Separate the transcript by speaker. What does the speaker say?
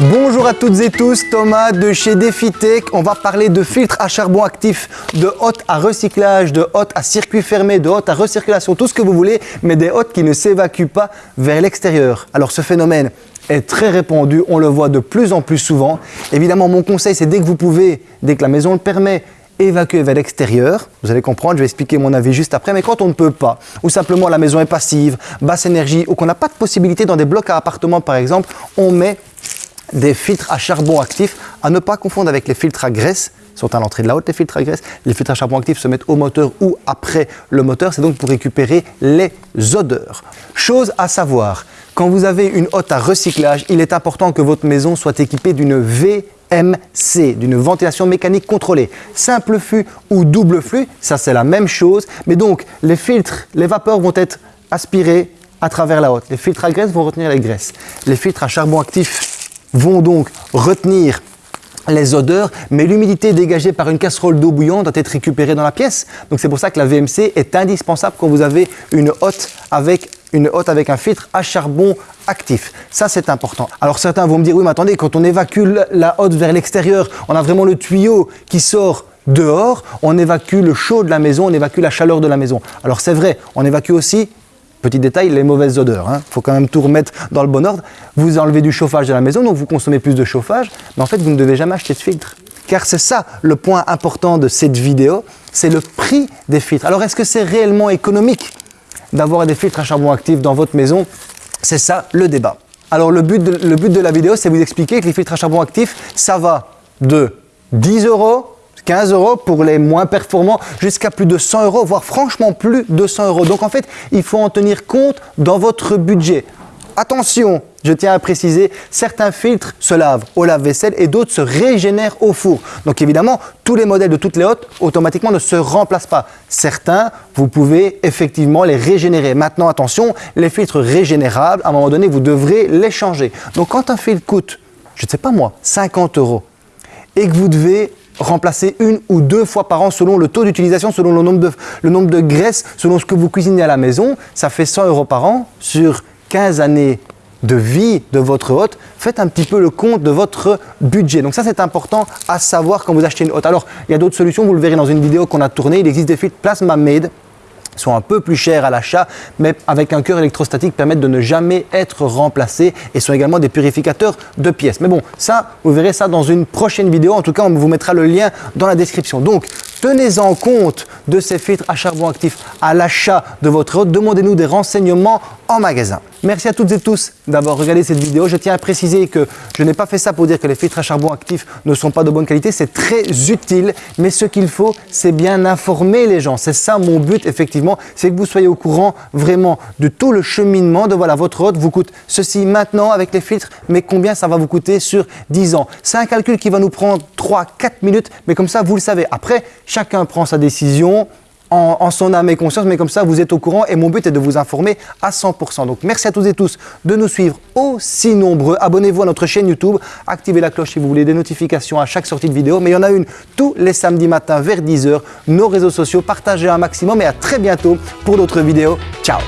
Speaker 1: Bonjour à toutes et tous, Thomas de chez DefiTech. On va parler de filtres à charbon actif, de hôtes à recyclage, de hôtes à circuit fermé, de hôtes à recirculation, tout ce que vous voulez, mais des hôtes qui ne s'évacuent pas vers l'extérieur. Alors ce phénomène est très répandu, on le voit de plus en plus souvent. Évidemment, mon conseil, c'est dès que vous pouvez, dès que la maison le permet, évacuer vers l'extérieur. Vous allez comprendre, je vais expliquer mon avis juste après. Mais quand on ne peut pas, ou simplement la maison est passive, basse énergie, ou qu'on n'a pas de possibilité dans des blocs à appartements par exemple, on met des filtres à charbon actif, à ne pas confondre avec les filtres à graisse, sont à l'entrée de la haute les filtres à graisse. Les filtres à charbon actif se mettent au moteur ou après le moteur, c'est donc pour récupérer les odeurs. Chose à savoir, quand vous avez une hotte à recyclage, il est important que votre maison soit équipée d'une VMC, d'une ventilation mécanique contrôlée. Simple flux ou double flux, ça c'est la même chose, mais donc les filtres, les vapeurs vont être aspirées à travers la hotte. Les filtres à graisse vont retenir les graisses. Les filtres à charbon actif vont donc retenir les odeurs, mais l'humidité dégagée par une casserole d'eau bouillante doit être récupérée dans la pièce. Donc c'est pour ça que la VMC est indispensable quand vous avez une hotte avec une hotte avec un filtre à charbon actif. Ça, c'est important. Alors certains vont me dire, oui, mais attendez, quand on évacue la hotte vers l'extérieur, on a vraiment le tuyau qui sort dehors, on évacue le chaud de la maison, on évacue la chaleur de la maison. Alors c'est vrai, on évacue aussi Petit détail, les mauvaises odeurs. Il hein. faut quand même tout remettre dans le bon ordre. Vous enlevez du chauffage de la maison, donc vous consommez plus de chauffage, mais en fait, vous ne devez jamais acheter de filtre. Car c'est ça le point important de cette vidéo, c'est le prix des filtres. Alors, est-ce que c'est réellement économique d'avoir des filtres à charbon actif dans votre maison? C'est ça le débat. Alors, le but de, le but de la vidéo, c'est vous expliquer que les filtres à charbon actif, ça va de 10 euros 15 euros pour les moins performants jusqu'à plus de 100 euros, voire franchement plus de 100 euros. Donc en fait, il faut en tenir compte dans votre budget. Attention, je tiens à préciser, certains filtres se lavent au lave-vaisselle et d'autres se régénèrent au four. Donc évidemment, tous les modèles de toutes les hôtes automatiquement ne se remplacent pas. Certains, vous pouvez effectivement les régénérer. Maintenant, attention, les filtres régénérables, à un moment donné, vous devrez les changer. Donc quand un filtre coûte, je ne sais pas moi, 50 euros et que vous devez remplacer une ou deux fois par an selon le taux d'utilisation, selon le nombre, de, le nombre de graisses, selon ce que vous cuisinez à la maison. Ça fait 100 euros par an sur 15 années de vie de votre hôte, faites un petit peu le compte de votre budget. Donc ça, c'est important à savoir quand vous achetez une hôte. Alors, il y a d'autres solutions, vous le verrez dans une vidéo qu'on a tournée. Il existe des filtres Plasma Made sont un peu plus chers à l'achat, mais avec un cœur électrostatique permettent de ne jamais être remplacés et sont également des purificateurs de pièces. Mais bon, ça, vous verrez ça dans une prochaine vidéo. En tout cas, on vous mettra le lien dans la description. Donc, tenez en compte de ces filtres à charbon actif à l'achat de votre hôte. Demandez-nous des renseignements en magasin. Merci à toutes et tous d'avoir regardé cette vidéo. Je tiens à préciser que je n'ai pas fait ça pour dire que les filtres à charbon actif ne sont pas de bonne qualité. C'est très utile, mais ce qu'il faut, c'est bien informer les gens. C'est ça mon but, effectivement, c'est que vous soyez au courant vraiment de tout le cheminement de voilà, votre hôte vous coûte ceci maintenant avec les filtres, mais combien ça va vous coûter sur 10 ans. C'est un calcul qui va nous prendre 3-4 minutes, mais comme ça, vous le savez. Après, chacun prend sa décision en, son âme et conscience, mais comme ça, vous êtes au courant et mon but est de vous informer à 100%. Donc, merci à tous et tous de nous suivre aussi nombreux. Abonnez-vous à notre chaîne YouTube, activez la cloche si vous voulez des notifications à chaque sortie de vidéo, mais il y en a une tous les samedis matins vers 10h. Nos réseaux sociaux, partagez un maximum et à très bientôt pour d'autres vidéos. Ciao